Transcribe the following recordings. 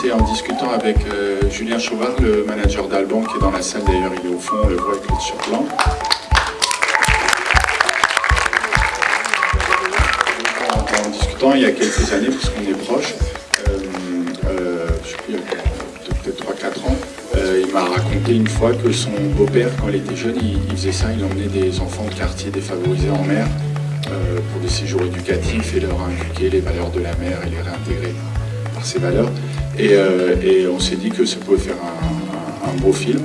c'est en discutant avec euh, Julien Chauvard, le manager d'Alban, qui est dans la salle d'ailleurs, il est au fond, on le voit avec le blanc. En, en, discutant il y a quelques années, puisqu'on est proche, euh, euh, je sais plus, peut-être 3-4 ans, euh, il m'a raconté une fois que son beau-père, quand il était jeune, il, faisait ça, il emmenait des enfants de quartier défavorisés en mer pour des séjours éducatifs et leur inculquer les valeurs de la mer et les réintégrer par ces valeurs. Et, euh, et on s'est dit que ça pouvait faire un, un, un beau film.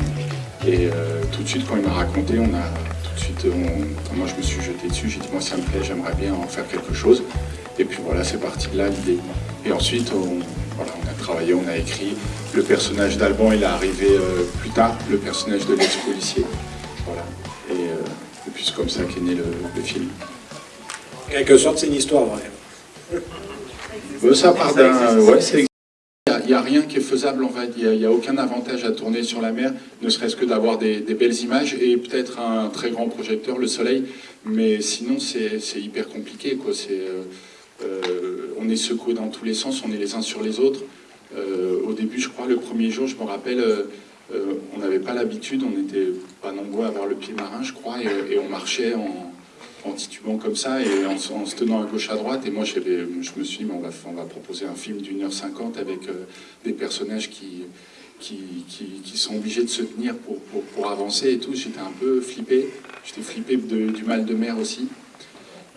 Et euh, tout de suite, quand il m'a raconté, on a tout de suite, on, moi je me suis jeté dessus, j'ai dit moi ça me plaît, j'aimerais bien en faire quelque chose. Et puis voilà, c'est parti de là l'idée. Et ensuite, on, voilà, on a travaillé, on a écrit. Le personnage d'Alban, il est arrivé euh, plus tard, le personnage de l'ex-policier. Voilà. Et, euh, et puis c'est comme ça qu'est né le, le, film. En quelque sorte, c'est une histoire vraie. Euh, ça part d'un... Ouais, n'y a, rien qui est faisable, en fait. il n'y a, aucun avantage à tourner sur la mer, ne serait-ce que d'avoir des, belles images et peut-être un très grand projecteur, le soleil, mais sinon c'est hyper compliqué. Euh, euh, on est secoué dans tous les sens, on est les uns sur les autres. Euh, au début, je crois, le premier jour, je me rappelle, on n'avait pas l'habitude, on n'était pas nombreux à avoir le pied marin, je crois, et on marchait en, en, titubant comme ça et en, se tenant à gauche à droite. Et moi, je me suis dit, on va, on va proposer un film d'une heure cinquante avec euh, des personnages qui, qui, qui, sont obligés de se tenir pour, pour, avancer et tout. J'étais un peu flippé. J'étais flippé du mal de mer aussi.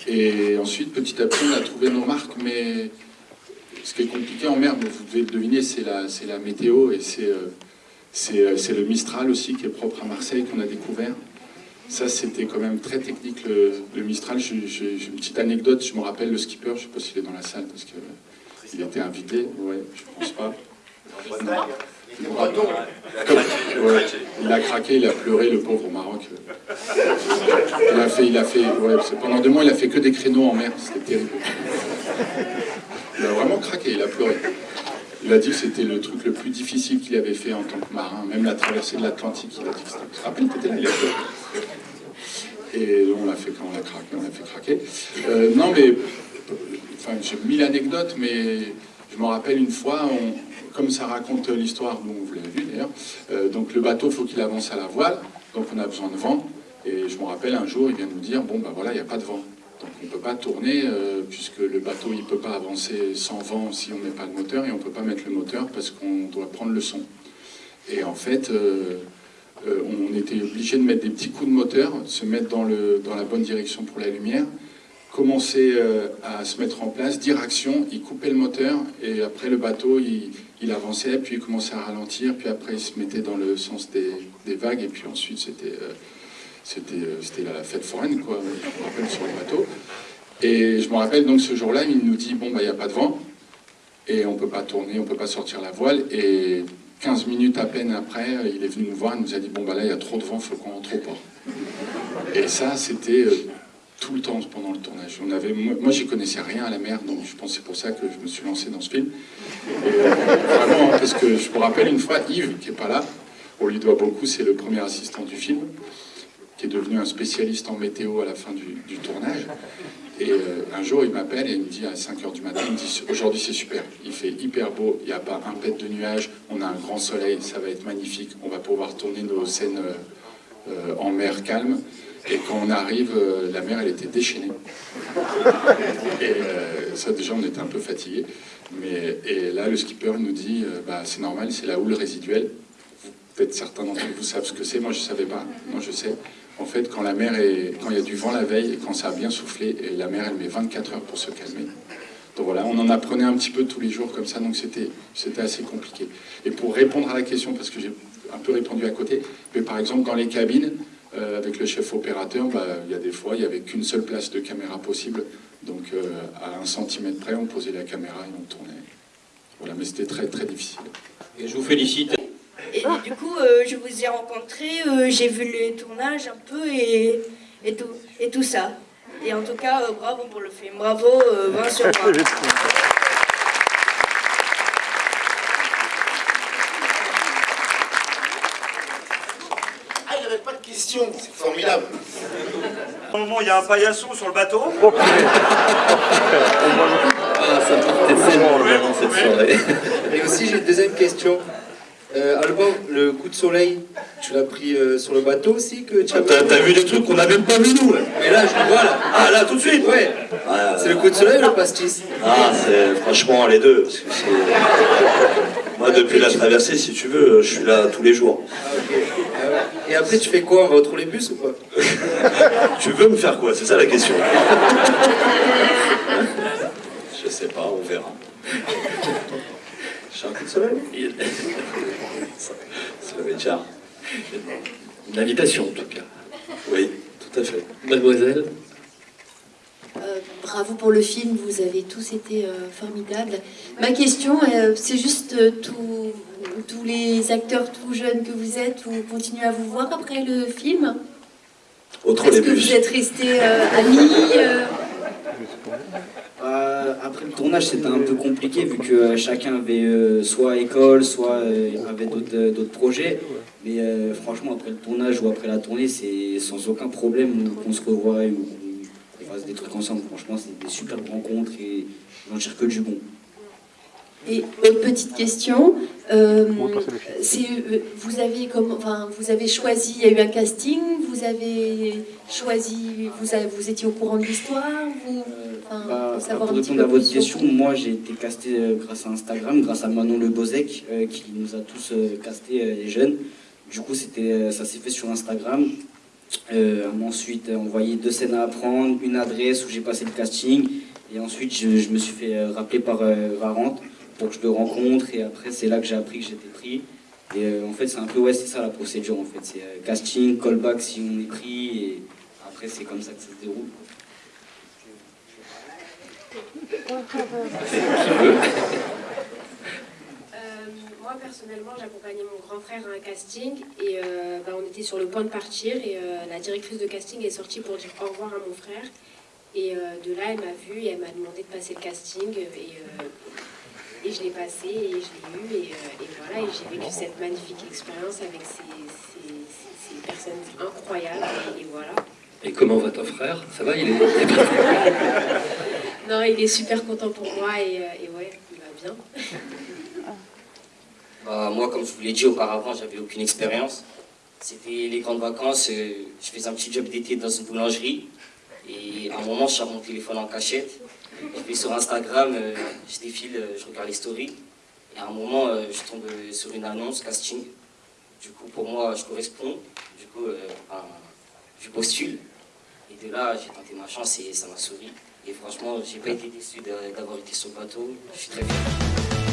Et ensuite, petit à petit, on a trouvé nos marques, mais ce qui est compliqué en mer, vous devez deviner, c'est la, la météo et c'est euh, c'est le Mistral aussi qui est propre à Marseille qu'on a découvert. Ça, c'était quand même très technique, le, le Mistral. J'ai une petite anecdote, je me rappelle le skipper, je ne sais pas s'il est dans la salle parce qu'il était invité. Ouais, je pense pas. Ouais, il a craqué, il a pleuré, le pauvre au Maroc. Il a fait, il a fait, ouais, pendant deux mois, il a fait que des créneaux en mer, c'était terrible. Il a vraiment craqué, il a pleuré. Il a dit que c'était le truc le plus difficile qu'il avait fait en tant que marin, même la traversée de l'Atlantique, il a dit que c'était... T'étais là, il a pleuré. Et on l'a fait quand on l'a craqué, on l'a fait craquer. Euh, non, mais, enfin, j'ai mille anecdotes, mais je me rappelle une fois, comme ça raconte l'histoire, bon, vous l'avez vu d'ailleurs, euh, donc le bateau, faut qu'il avance à la voile, donc on a besoin de vent, et je me rappelle un jour, il vient nous dire, bon ben voilà, il n'y a pas de vent. Donc on ne peut pas tourner, euh, puisque le bateau, il ne peut pas avancer sans vent si on met pas le moteur, et on ne peut pas mettre le moteur parce qu'on doit prendre le son. Et en fait, euh, on était obligé de mettre des petits coups de moteur, se mettre dans, la bonne direction pour la lumière, commencer euh, à se mettre en place, dire action, il coupait le moteur, et après le bateau, il, avançait, puis il commençait à ralentir, puis après il se mettait dans le sens des, des vagues, et puis ensuite c'était euh, c'était la fête foraine, quoi, je me rappelle, sur le bateau. Et je me rappelle donc ce jour-là, il nous dit, bon, bah, il n'y a pas de vent, et on ne peut pas tourner, on ne peut pas sortir la voile, et 15 minutes à peine après, il est venu nous voir, il nous a dit, bon, bah là, il y a trop de vent, faut qu'on rentre au port. Et ça, c'était euh, tout le temps pendant le tournage. Moi, j'y connaissais rien à la mer, donc je pense c'est pour ça que je me suis lancé dans ce film. Euh, vraiment, parce que je me rappelle une fois, Yves, qui n'est pas là, on lui doit beaucoup, c'est le premier assistant du film, qui est devenu un spécialiste en météo à la fin du, tournage. Et euh, un jour, il m'appelle et il me dit à 5h du matin, il me dit aujourd'hui c'est super, il fait hyper beau, il n'y a pas un pet de nuages, on a un grand soleil, ça va être magnifique, on va pouvoir tourner nos scènes euh, euh, en mer calme. Et quand on arrive, la mer, elle était déchaînée. Et ça, déjà, on était un peu fatigués. Mais, et là, le skipper nous dit, bah, c'est normal, c'est la houle résiduelle. Peut-être certains d'entre vous savent ce que c'est, moi je ne savais pas, moi je sais. En fait, quand la mer est, quand il y a du vent la veille et quand ça a bien soufflé, et la mer elle met 24 heures pour se calmer. Donc voilà, on en apprenait un petit peu tous les jours comme ça, donc c'était assez compliqué. Et pour répondre à la question, parce que j'ai un peu répondu à côté, mais par exemple dans les cabines, euh, avec le chef opérateur, bah, il y a des fois, il n'y avait qu'une seule place de caméra possible, donc euh, à un centimètre près, on posait la caméra et on tournait. Voilà, mais c'était très très difficile. Et je vous félicite. Du coup, euh, je vous ai rencontré, euh, j'ai vu les tournages un peu et, et, tout, et tout ça. Et en tout cas, euh, bravo pour le film. Bravo, 20 sur 20. Ah, il n'y avait pas de questions, c'est formidable. Au moment, il y a un paillasson sur le bateau. Oh, Ah, ça partait tellement loin cette soirée. Et aussi, j'ai une deuxième question. Euh, Alban, le coup de soleil, tu l'as pris euh, sur le bateau aussi que tu as T'as t'as vu des trucs qu'on n'a même pas vu nous là. Mais là, je le vois là. Ah là tout de suite Ouais. Ah, C'est le coup de soleil ou le pastis Ah, c'est franchement les deux. Parce que Moi, depuis la traversée, si tu veux, je suis là tous les jours. Ah. Ah. Et après, tu fais quoi On va au trolleybus ou quoi? Tu veux me faire quoi? C'est ça la question. Je sais pas, on verra. Une invitation en tout cas. Oui, tout à fait. Mademoiselle? Euh, bravo pour le film, vous avez tous été euh, formidables. Ma question, euh, c'est juste euh, tous- tous les acteurs tout jeunes que vous êtes, vous continuez à vous voir après le film? Autre Est-ce que vous êtes restés euh, amis après le tournage, c'était un peu compliqué vu que euh, chacun avait euh, soit école, soit euh, avait d'autres euh, projets. Mais euh, franchement, après le tournage ou après la tournée, c'est sans aucun problème qu'on se revoie ou qu'on fasse des trucs ensemble. Franchement, c'est des superbes rencontres et j'en tire que du bon. Et petite question, euh, euh, vous avez comme, enfin, vous avez choisi, il y a eu un casting, vous avez choisi, vous, avez- vous étiez au courant de l'histoire, vous, enfin, Bah, pour savoir répondre à votre sur question, moi j'ai été casté euh, grâce à Instagram, grâce à Manon Le Bozek, euh, qui nous a tous euh, casté euh, les jeunes. Du coup, c'était, euh, ça s'est fait sur Instagram. Euh, ensuite envoyé deux scènes à apprendre, une adresse où j'ai passé le casting. Et ensuite, je, je me suis fait euh, rappeler par euh, Varante pour que je le rencontre. Et après, c'est là que j'ai appris que j'étais pris. Et euh, en fait, c'est un peu, ouais, c'est ça la procédure en fait. C'est euh, casting, callback si on est pris. Et après, c'est comme ça que ça se déroule. Euh, moi personnellement, j'accompagnais mon grand frère à un casting et bah, on était sur le point de partir et la directrice de casting est sortie pour dire au revoir à mon frère. Et de là, elle m'a vue et elle m'a demandé de passer le casting et je l'ai passé et je l'ai eu et, euh, et voilà, et j'ai vécu cette magnifique expérience avec ces, ces- ces- ces personnes incroyables et, et voilà. Et comment va ton frère? Ça va? Il est Non, il est super content pour moi et, euh, et ouais, il va bien. Bah, moi, comme je vous l'ai dit auparavant, j'avais aucune expérience. C'était les grandes vacances, euh, je faisais un petit job d'été dans une boulangerie. Et à un moment, je sors mon téléphone en cachette. Je vais sur Instagram, euh, je défile, euh, je regarde les stories. Et à un moment, euh, je tombe sur une annonce casting. Du coup, pour moi, je corresponds. Du coup, je postule. Et de là, j'ai tenté ma chance et ça m'a souri. Et franchement, j'ai pas été déçu d'avoir été sur le bateau. Je suis très fier.